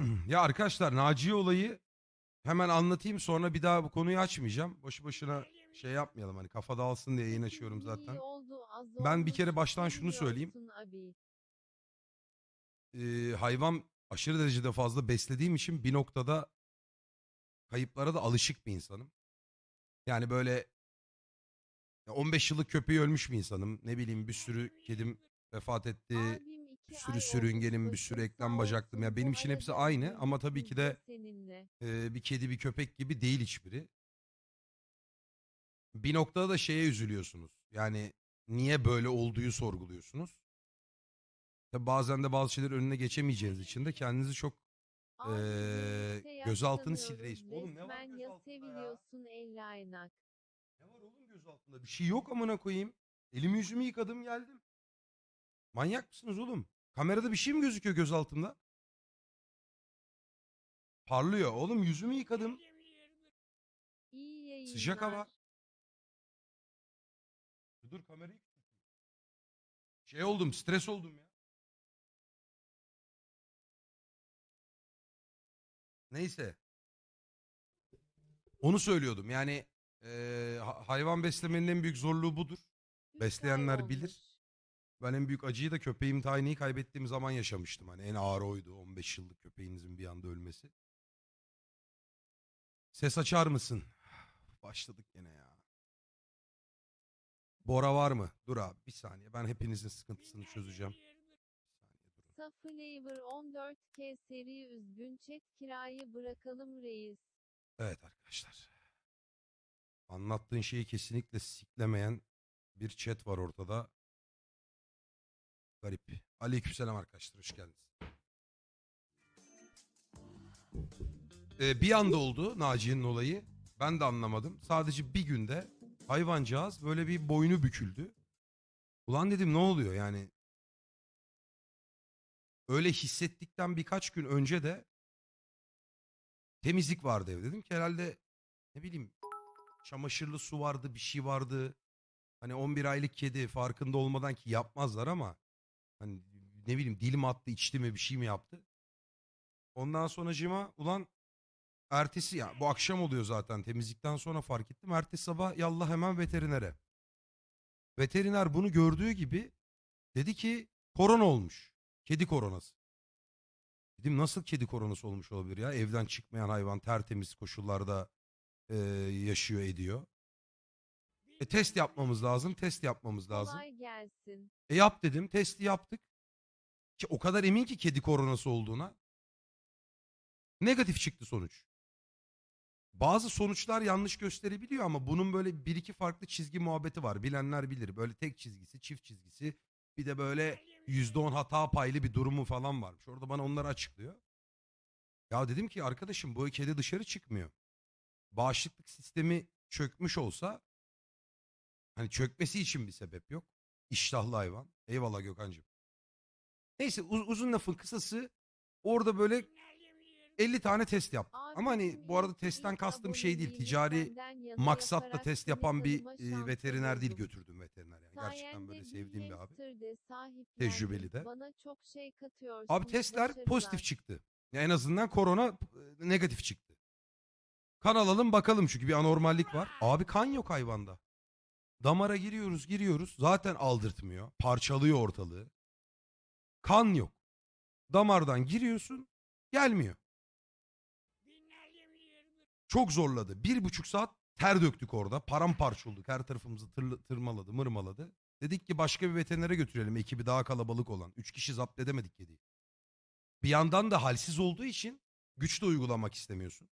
ya arkadaşlar Naciye olayı hemen anlatayım sonra bir daha bu konuyu açmayacağım. Boşu boşuna şey yapmayalım hani kafa dağılsın diye yayın açıyorum zaten. Ben bir kere baştan şunu söyleyeyim. Ee, hayvan aşırı derecede fazla beslediğim için bir noktada kayıplara da alışık bir insanım. Yani böyle ya 15 yıllık köpeği ölmüş bir insanım. Ne bileyim bir sürü kedim vefat etti. Bir sürü sürüngenim, bir sürü eklem bacaklım. Ya benim için hepsi aynı ama tabii ki de e, bir kedi bir köpek gibi değil hiçbiri. Bir noktada da şeye üzülüyorsunuz. Yani niye böyle olduğu sorguluyorsunuz. Tabii bazen de bazı şeyler önüne geçemeyeceğiniz için de kendinizi çok birlikte gözaltını silreyiz. Oğlum ne var ya gözaltında ya? aynak. Ne var oğlum göz altında? Bir şey yok amına koyayım. Elimi yüzümü yıkadım geldim. Manyak mısınız oğlum? Kamerada bir şey mi gözüküyor göz altında? Parlıyor. Oğlum yüzümü yıkadım. İyi yayınlar. Sıcak hava. Dur kamerayı. Şey oldum, stres oldum ya. Neyse. Onu söylüyordum. Yani ha- hayvan beslemenin en büyük zorluğu budur. Üç Besleyenler bilir. Ben en büyük acıyı da köpeğim Tiny'yi kaybettiğim zaman yaşamıştım. Hani en ağır oydu 15 yıllık köpeğinizin bir anda ölmesi. Ses açar mısın? Başladık yine ya. Bora var mı? Dur abi bir saniye. Ben hepinizin sıkıntısını çözeceğim. Bir saniye durun. Saflavor 14K seri üzgün chat kirayı bırakalım reis. Evet arkadaşlar. Anlattığın şeyi kesinlikle siklemeyen bir chat var ortada. Garip. Aleykümselam arkadaşlar hoş geldiniz. Ee, bir anda oldu Naciye'nin olayı. Ben de anlamadım. Sadece bir günde hayvancağız böyle bir boynu büküldü. Ulan dedim ne oluyor yani. Öyle hissettikten birkaç gün önce de temizlik vardı evde. Dedim ki herhalde ne bileyim çamaşırlı su vardı bir şey vardı. Hani 11 aylık kedi farkında olmadan ki yapmazlar ama hani ne bileyim dil mi attı içti mi bir şey mi yaptı. Ondan sonracığıma ulan ertesi ya bu akşam oluyor zaten temizlikten sonra fark ettim. Ertesi sabah yallah hemen veterinere. Veteriner bunu gördüğü gibi dedi ki korona olmuş. Kedi koronası. Dedim nasıl kedi koronası olmuş olabilir ya? Evden çıkmayan hayvan tertemiz koşullarda e, yaşıyor ediyor. E, test yapmamız lazım. Test yapmamız lazım. Kolay gelsin. E yap dedim. Testi yaptık. Ki o kadar emin ki kedi koronası olduğuna. Negatif çıktı sonuç. Bazı sonuçlar yanlış gösterebiliyor ama bunun böyle bir iki farklı çizgi muhabbeti var. Bilenler bilir. Böyle tek çizgisi, çift çizgisi. Bir de böyle yüzde on hata paylı bir durumu falan varmış. Orada bana onları açıklıyor. Ya dedim ki arkadaşım bu kedi dışarı çıkmıyor. Bağışıklık sistemi çökmüş olsa hani çökmesi için bir sebep yok. İştahlı hayvan. Eyvallah Gökhan'cığım. Neyse uz- uzun lafın kısası orada böyle 50 tane test. Abi Ama hani bu arada testten kastım şey değil. Ticari maksatla test yapan bir e, veteriner değil götürdüm veteriner. Yani. Gerçekten böyle sevdiğim bir abi. Tecrübeli de. Bana çok şey katıyorsun. Abi testler pozitif çıktı. Ya en azından korona e, negatif çıktı. Kan alalım bakalım çünkü bir anormallik var. Abi kan yok hayvanda. Damara giriyoruz giriyoruz. Zaten aldırtmıyor. Parçalıyor ortalığı. Kan yok. Damardan giriyorsun gelmiyor. Çok zorladı. Bir buçuk saat ter döktük orada. Paramparça olduk. Her tarafımızı tırlı- tırmaladı, mırmaladı. Dedik ki başka bir veterinere götürelim. Ekibi daha kalabalık olan. Üç kişi zapt edemedik kediyi. Bir yandan da halsiz olduğu için güç de uygulamak istemiyorsun.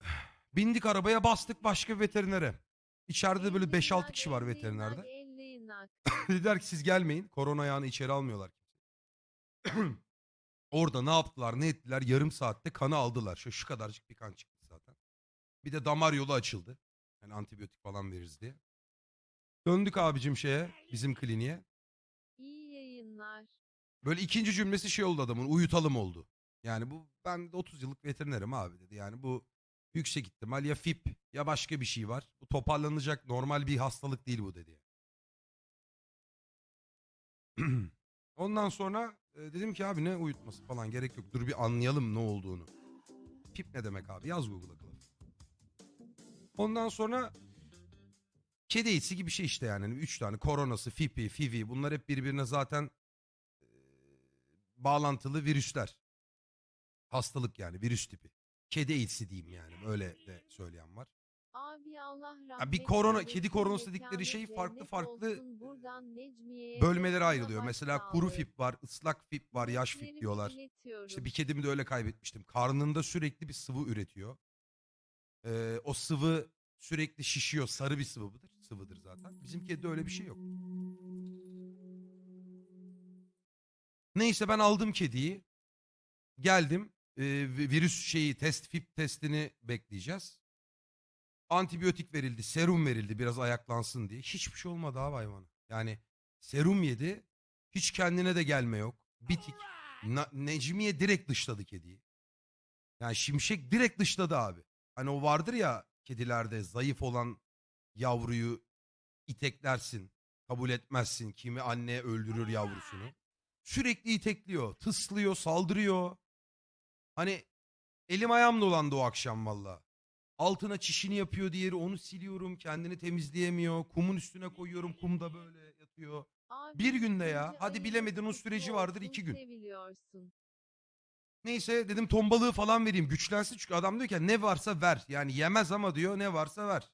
Bindik arabaya bastık başka bir veterinere. İçeride de böyle Elli 5-6 inak, kişi var veterinerde. Dediler ki siz gelmeyin. Korona ayağını içeri almıyorlar. Orada ne yaptılar ne ettiler yarım saatte kanı aldılar. Şu, şu kadarcık bir kan çıktı zaten. Bir de damar yolu açıldı. Yani antibiyotik falan veririz diye. Döndük abicim şeye bizim kliniğe. İyi yayınlar. Böyle ikinci cümlesi şey oldu adamın uyutalım oldu. Yani bu ben de 30 yıllık veterinerim abi dedi. Yani bu yüksek ihtimal ya FIP ya başka bir şey var. Bu toparlanacak normal bir hastalık değil bu dedi. Ondan sonra e, dedim ki abi ne uyutması falan gerek yok. Dur bir anlayalım ne olduğunu. Pip ne demek abi? Yaz Google'a kılıf. Ondan sonra kedi eğitisi gibi bir şey işte yani. Hani Üç tane koronası, fipi, fivi bunlar hep birbirine zaten e, bağlantılı virüsler. Hastalık yani virüs tipi. Kedi eğitisi diyeyim yani. Öyle de söyleyen var. Abi Allah rahmet Ya bir korona- kedi koronası dedikleri şey farklı farklı Bölmelere ayrılıyor. Mesela kuru fip var, ıslak fip var, yaş fip diyorlar. İşte bir kedimi de öyle kaybetmiştim. Karnında sürekli bir sıvı üretiyor. Ee, o sıvı sürekli şişiyor. Sarı bir sıvıdır. Sıvıdır zaten. Bizim kedide öyle bir şey yok. Neyse ben aldım kediyi. Geldim. Vi- virüs şeyi test fip testini bekleyeceğiz. Antibiyotik verildi, serum verildi biraz ayaklansın diye. Hiçbir şey olmadı abi hayvana. Yani serum yedi. Hiç kendine de gelme yok. Bitik. Na- Necmiye direkt dışladı kediyi. Yani Şimşek direkt dışladı abi. Hani o vardır ya kedilerde zayıf olan yavruyu iteklersin. Kabul etmezsin. Kimi anne öldürür yavrusunu. Sürekli itekliyor. Tıslıyor, saldırıyor. Hani elim ayağım dolandı o akşam valla. Altına çişini yapıyor diğeri onu siliyorum. Kendini temizleyemiyor. Kumun üstüne koyuyorum. Kumda böyle yatıyor. Abi, Bir günde ya. Hadi bilemedin o süreci vardır iki gün. Neyse dedim ton balığı falan vereyim güçlensin çünkü adam diyor ki ne varsa ver. Yani yemez ama diyor ne varsa ver.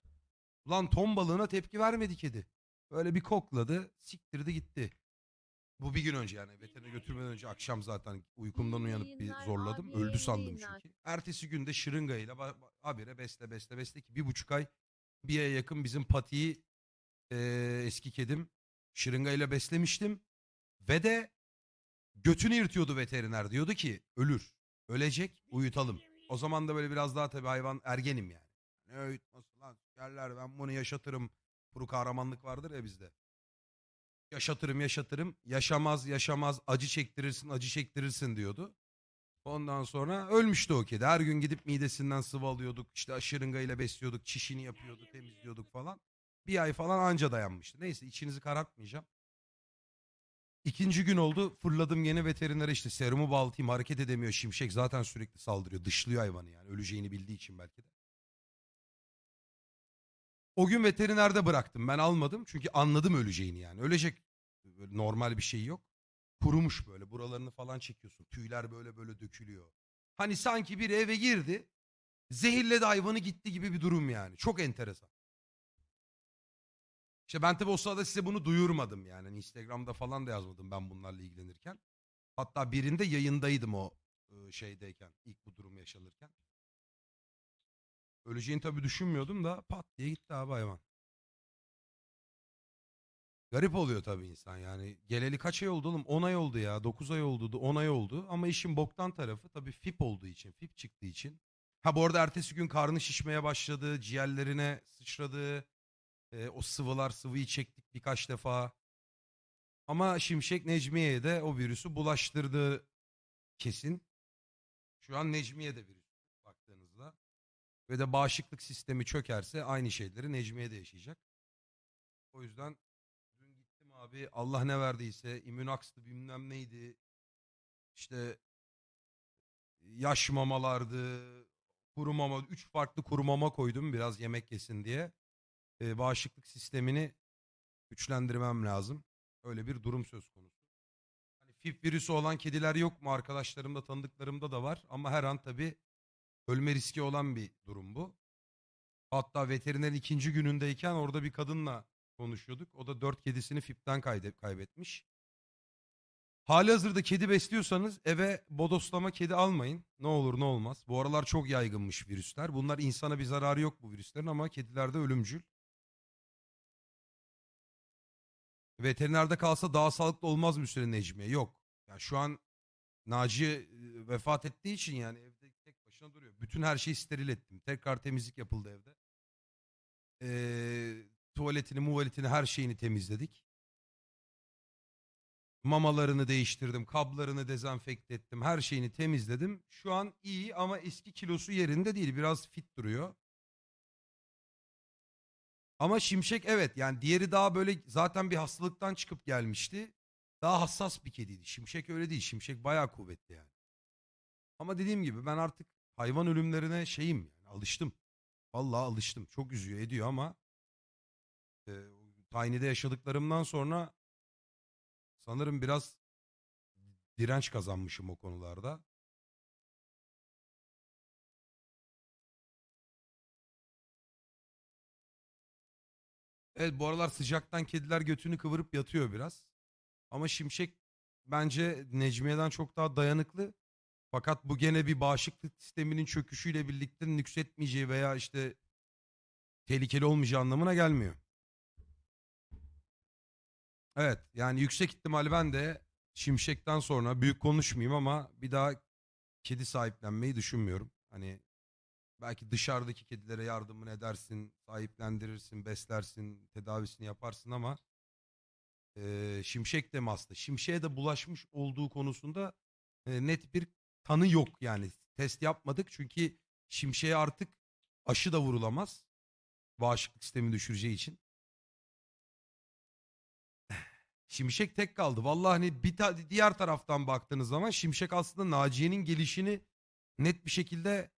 Ulan ton balığına tepki vermedi kedi. Böyle bir kokladı siktirdi gitti. Bu bir gün önce yani veterine götürmeden önce akşam zaten uykumdan uyanıp bir zorladım. Öldü sandım çünkü. Ertesi günde şırıngayla ba- ba- habire besle besle besle ki bir buçuk ay bir aya yakın bizim patiyi eee, eski kedim şırıngayla beslemiştim. Ve de götünü yırtıyordu veteriner. Diyordu ki ölür. Ölecek uyutalım. O zaman da böyle biraz daha tabii hayvan ergenim yani. Ne uyutması lan yerler ben bunu yaşatırım. Kuru kahramanlık vardır ya bizde. Yaşatırım yaşatırım. Yaşamaz yaşamaz acı çektirirsin acı çektirirsin diyordu. Ondan sonra ölmüştü o kedi. Her gün gidip midesinden sıvı alıyorduk. İşte şırıngayla besliyorduk. Çişini yapıyorduk temizliyorduk falan. Bir ay falan anca dayanmıştı. Neyse içinizi karartmayacağım. İkinci gün oldu fırladım yine veterinere işte serumu baltayım hareket edemiyor şimşek zaten sürekli saldırıyor dışlıyor hayvanı yani öleceğini bildiği için belki de. O gün veterinerde bıraktım ben almadım çünkü anladım öleceğini yani ölecek böyle normal bir şey yok. Kurumuş böyle buralarını falan çekiyorsun tüyler böyle böyle dökülüyor. Hani sanki bir eve girdi zehirledi hayvanı gitti gibi bir durum yani çok enteresan. İşte ben tabii o sırada size bunu duyurmadım yani. Hani Instagram'da falan da yazmadım ben bunlarla ilgilenirken. Hatta birinde yayındaydım o şeydeyken. ilk bu durum yaşanırken. Öleceğini tabii düşünmüyordum da pat diye gitti abi hayvan. Garip oluyor tabii insan yani. Geleli kaç ay oldu oğlum? 10 ay oldu ya. 9 ay oldu, 10 ay oldu. Ama işin boktan tarafı tabii FIP olduğu için, FIP çıktığı için. Ha bu arada ertesi gün karnı şişmeye başladı, ciğerlerine sıçradı. E, o sıvılar sıvıyı çektik birkaç defa. Ama Şimşek Necmiye'ye de o virüsü bulaştırdı kesin. Şu an Necmiye de virüs. Ve de bağışıklık sistemi çökerse aynı şeyleri Necmiye de yaşayacak. O yüzden dün gittim abi Allah ne verdiyse immünakslı bilmem neydi. İşte yaş mamalardı. Kuru mama. Üç farklı kuru mama koydum biraz yemek yesin diye e, bağışıklık sistemini güçlendirmem lazım. Öyle bir durum söz konusu. Hani FIP virüsü olan kediler yok mu? Arkadaşlarımda, tanıdıklarımda da var. Ama her an tabii ölme riski olan bir durum bu. Hatta veteriner ikinci günündeyken orada bir kadınla konuşuyorduk. O da dört kedisini FIP'ten kaybetmiş. Hali hazırda kedi besliyorsanız eve bodoslama kedi almayın. Ne olur ne olmaz. Bu aralar çok yaygınmış virüsler. Bunlar insana bir zararı yok bu virüslerin ama kedilerde ölümcül. Veterinerde kalsa daha sağlıklı olmaz mı Hüseyin Necmiye? Yok. Ya şu an Naciye e, vefat ettiği için yani başına duruyor. Bütün her şeyi steril ettim. Tekrar temizlik yapıldı evde. Ee, tuvaletini, muvaletini her şeyini temizledik. Mamalarını değiştirdim. Kablarını dezenfekte ettim. Her şeyini temizledim. Şu an iyi ama eski kilosu yerinde değil. Biraz fit duruyor. Ama Şimşek evet yani diğeri daha böyle zaten bir hastalıktan çıkıp gelmişti. daha hassas bir kediydi. Şimşek öyle değil. Şimşek bayağı kuvvetli yani. Ama dediğim gibi ben artık hayvan ölümlerine şeyim yani alıştım. Vallahi alıştım. Çok üzüyor ediyor ama e, Tiny'de yaşadıklarımdan sonra sanırım biraz direnç kazanmışım o konularda. Evet bu aralar sıcaktan kediler götünü kıvırıp yatıyor biraz. Ama Şimşek bence Necmiye'den çok daha dayanıklı. Fakat bu gene bir bağışıklık sisteminin çöküşüyle birlikte nüksetmeyeceği veya işte tehlikeli olmayacağı anlamına gelmiyor. Evet yani yüksek ihtimal ben de Şimşek'ten sonra büyük konuşmayayım ama bir daha kedi sahiplenmeyi düşünmüyorum. Hani belki dışarıdaki kedilere yardımını edersin, sahiplendirirsin, beslersin, tedavisini yaparsın ama eee, Şimşek hasta? Şimşek'e de bulaşmış olduğu konusunda e, net bir tanı yok yani. Test yapmadık çünkü Şimşek'e artık aşı da vurulamaz. Bağışıklık sistemi düşüreceği için. Şimşek tek kaldı. Vallahi hani bir ta- diğer taraftan baktığınız zaman Şimşek aslında Naciye'nin gelişini net bir şekilde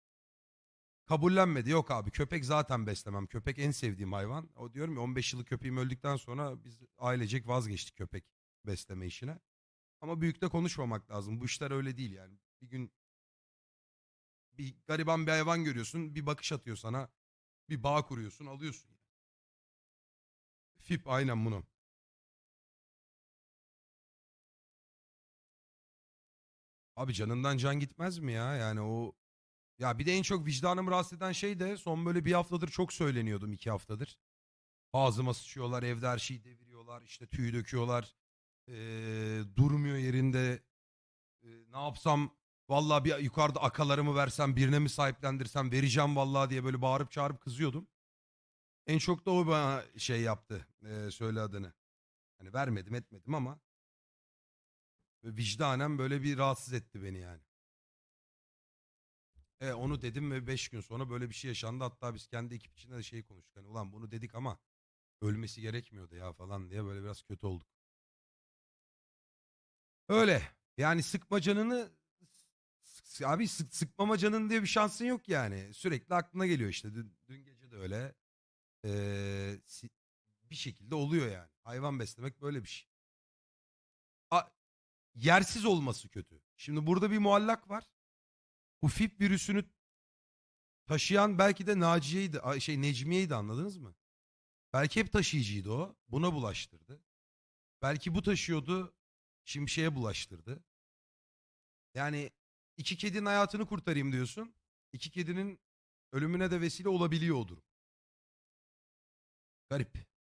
kabullenmedi. Yok abi köpek zaten beslemem. Köpek en sevdiğim hayvan. O diyorum ya 15 yıllık köpeğim öldükten sonra biz ailecek vazgeçtik köpek besleme işine. Ama büyükte konuşmamak lazım. Bu işler öyle değil yani. Bir gün bir gariban bir hayvan görüyorsun, bir bakış atıyor sana. Bir bağ kuruyorsun, alıyorsun. Fip aynen bunu. Abi canından can gitmez mi ya? Yani o ya bir de en çok vicdanımı rahatsız eden şey de son böyle bir haftadır çok söyleniyordum iki haftadır. Ağzıma sıçıyorlar, evde her şeyi deviriyorlar, işte tüy döküyorlar. Ee, durmuyor yerinde. Ee, ne yapsam vallahi bir yukarıda akalarımı versem birine mi sahiplendirsem vereceğim vallahi diye böyle bağırıp çağırıp kızıyordum. En çok da o bana şey yaptı. ee, söyle adını. Hani vermedim etmedim ama vicdanen böyle bir rahatsız etti beni yani. E, onu dedim ve 5 gün sonra böyle bir şey yaşandı. Hatta biz kendi ekip içinde de şey konuştuk. Hani ulan bunu dedik ama ölmesi gerekmiyordu ya falan diye böyle biraz kötü olduk. Öyle. Yani sıkma canını s- abi sık, sıkmama canın diye bir şansın yok yani. Sürekli aklına geliyor işte. Dün, dün gece de öyle. Ee, si- bir şekilde oluyor yani. Hayvan beslemek böyle bir şey. A- yersiz olması kötü. Şimdi burada bir muallak var. Bu virüsünü taşıyan belki de Naciye'ydi, ay şey Necmiye'ydi anladınız mı? Belki hep taşıyıcıydı o. Buna bulaştırdı. Belki bu taşıyordu, Şimşek'e bulaştırdı. Yani iki kedinin hayatını kurtarayım diyorsun. İki kedinin ölümüne de vesile olabiliyor o durum. Garip.